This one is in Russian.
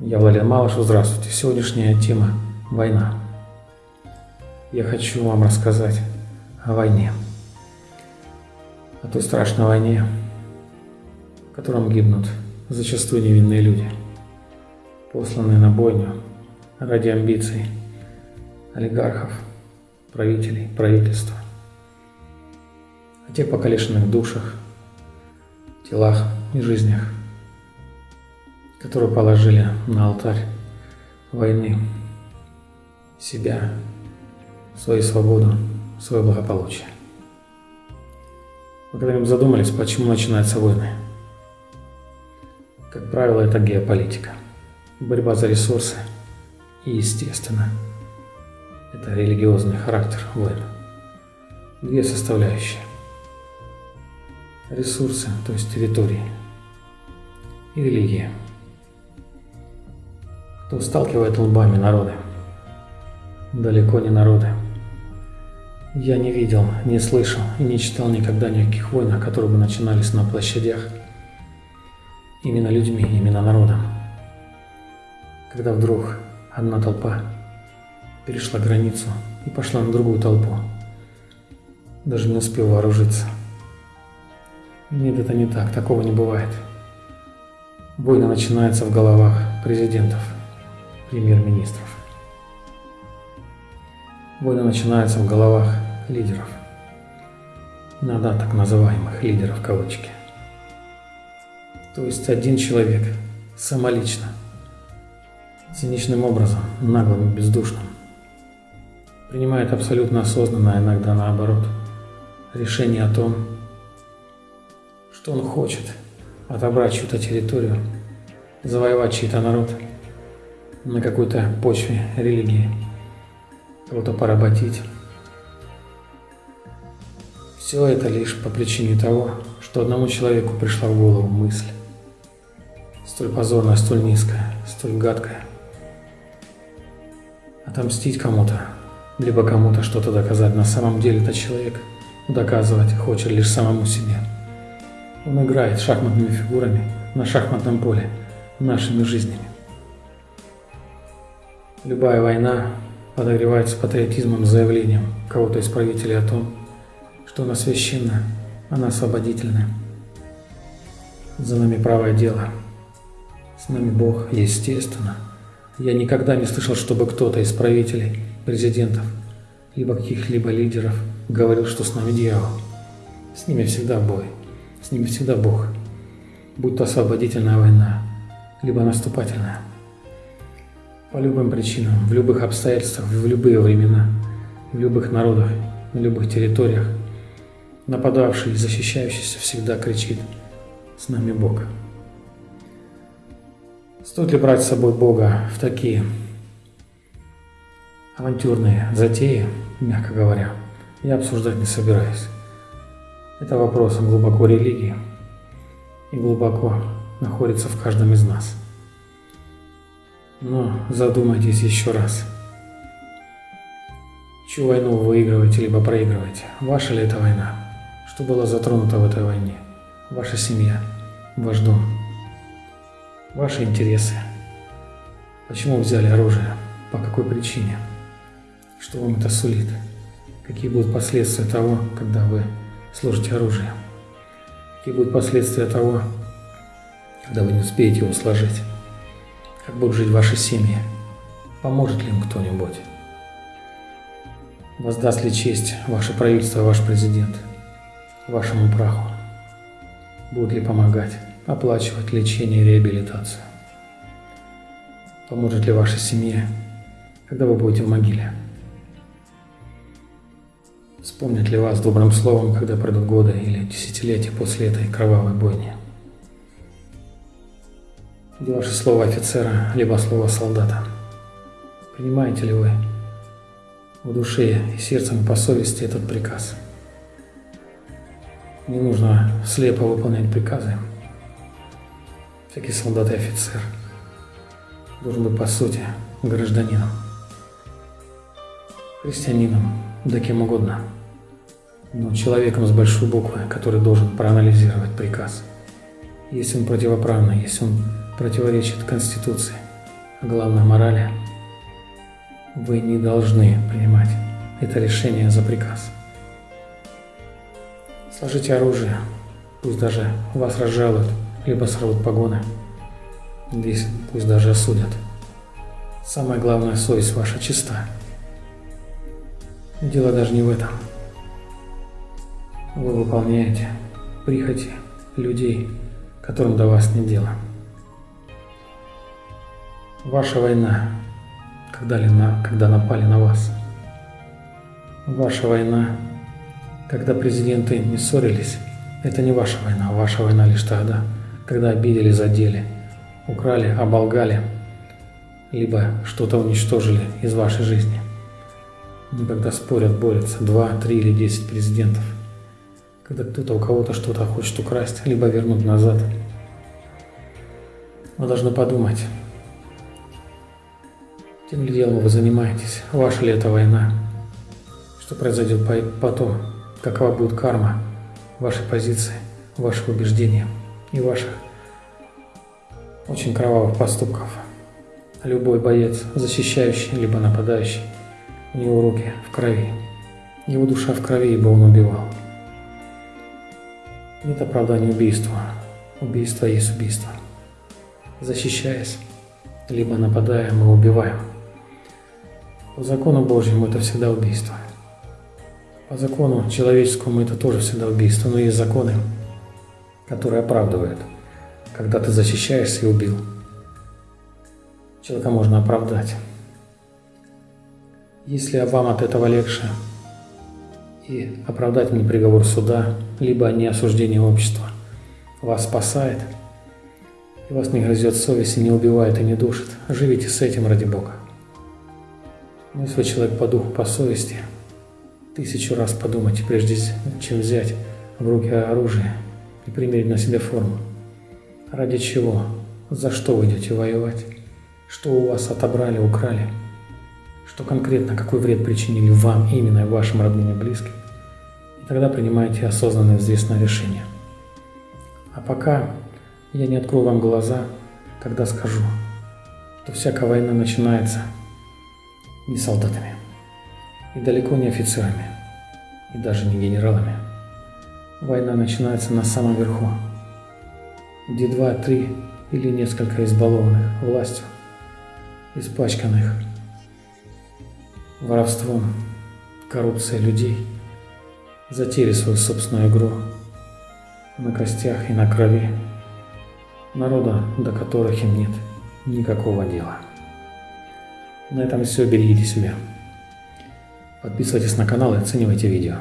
Я Владимир Малышев, здравствуйте. Сегодняшняя тема – война. Я хочу вам рассказать о войне. О той страшной войне, в котором гибнут зачастую невинные люди, посланные на бойню ради амбиций олигархов, правителей, правительства. О тех покалеченных душах, телах и жизнях – которые положили на алтарь войны себя, свою свободу, свое благополучие. Вы когда-нибудь задумались, почему начинаются войны? Как правило, это геополитика, борьба за ресурсы и, естественно, это религиозный характер войн. Две составляющие. Ресурсы, то есть территории, и религия – кто сталкивает лбами народы. Далеко не народы. Я не видел, не слышал и не читал никогда никаких войн, которые бы начинались на площадях именно людьми, именно народом. Когда вдруг одна толпа перешла границу и пошла на другую толпу, даже не успев вооружиться. Нет, это не так, такого не бывает. Войны начинаются в головах президентов – премьер-министров. Войны начинаются в головах лидеров. Иногда так называемых лидеров кавычки. То есть один человек самолично, циничным образом, наглым и бездушным, принимает абсолютно осознанно, а иногда наоборот, решение о том, что он хочет отобрать чью-то территорию, завоевать чей-то народ – на какой-то почве религии, кого-то поработить. Все это лишь по причине того, что одному человеку пришла в голову мысль, столь позорная, столь низкая, столь гадкая. Отомстить кому-то, либо кому-то что-то доказать. На самом деле этот человек доказывать хочет лишь самому себе. Он играет шахматными фигурами на шахматном поле нашими жизнями. Любая война подогревается патриотизмом, заявлением кого-то из правителей о том, что она священна, она освободительна. За нами правое дело. С нами Бог, естественно. Я никогда не слышал, чтобы кто-то из правителей, президентов, либо каких-либо лидеров говорил, что с нами дьявол. С ними всегда бой, с ними всегда Бог. Будь то освободительная война, либо наступательная. По любым причинам, в любых обстоятельствах, в любые времена, в любых народах, на любых территориях, нападавший и защищающийся всегда кричит «С нами Бог». Стоит ли брать с собой Бога в такие авантюрные затеи, мягко говоря, я обсуждать не собираюсь. Это вопрос глубоко религии и глубоко находится в каждом из нас – но задумайтесь еще раз. Чью войну вы выигрываете либо проигрываете? Ваша ли это война? Что было затронуто в этой войне? Ваша семья, ваш дом, ваши интересы. Почему взяли оружие? По какой причине? Что вам это сулит? Какие будут последствия того, когда вы сложите оружие? Какие будут последствия того, когда вы не успеете его сложить? Как будут жить ваши семьи? Поможет ли им кто-нибудь? Воздаст ли честь ваше правительство, ваш президент вашему праху? Будет ли помогать, оплачивать лечение и реабилитацию? Поможет ли вашей семье, когда вы будете в могиле? Вспомнят ли вас добрым словом, когда пройдут годы или десятилетия после этой кровавой бойни? где ваше слово офицера, либо слово солдата. Принимаете ли вы в душе и сердцем по совести этот приказ? Не нужно слепо выполнять приказы. Всякий солдат и офицер должен быть по сути гражданином, христианином, да кем угодно. Но человеком с большой буквы, который должен проанализировать приказ. Если он противоправный, если он противоречит Конституции, а главное морали, вы не должны принимать это решение за приказ. Сложите оружие, пусть даже вас разжалуют, либо сорвут погоны. Здесь пусть даже осудят. Самое главное, совесть ваша чиста. Дело даже не в этом. Вы выполняете прихоти людей, которым до вас не дело. Ваша война, когда, ли на, когда напали на вас. Ваша война, когда президенты не ссорились, это не ваша война, ваша война лишь тогда, когда обидели, задели, украли, оболгали, либо что-то уничтожили из вашей жизни. Но когда спорят, борются два, три или десять президентов, когда кто-то у кого-то что-то хочет украсть, либо вернуть назад, вы должны подумать, тем ли делом вы занимаетесь, ваша ли это война, что произойдет потом, какова будет карма вашей позиции, ваших убеждений и ваших очень кровавых поступков. Любой боец, защищающий либо нападающий, у него руки в крови. Его душа в крови, ибо он убивал. Нет оправдания убийству. Убийство есть убийство. Защищаясь, либо нападая, мы убиваем. По закону Божьему это всегда убийство. По закону человеческому это тоже всегда убийство, но есть законы, которые оправдывают, когда ты защищаешься и убил. Человека можно оправдать. Если вам от этого легче и оправдательный приговор суда, либо не осуждение общества вас спасает, и вас не грызет совесть и не убивает и не душит, живите с этим ради Бога. Но если вы человек по духу, по совести, тысячу раз подумайте, прежде чем взять в руки оружие и примерить на себя форму. Ради чего? За что вы идете воевать? что у вас отобрали, украли, что конкретно, какой вред причинили вам, именно и вашим родным и близким. И тогда принимайте осознанное взвесное решение. А пока я не открою вам глаза, когда скажу, что всякая война начинается не солдатами, и далеко не офицерами, и даже не генералами. Война начинается на самом верху, где два, три или несколько избалованных властью испачканных воровством, коррупцией людей, затеяли свою собственную игру на костях и на крови народа, до которых им нет никакого дела. На этом все, берегите себя. Подписывайтесь на канал и оценивайте видео.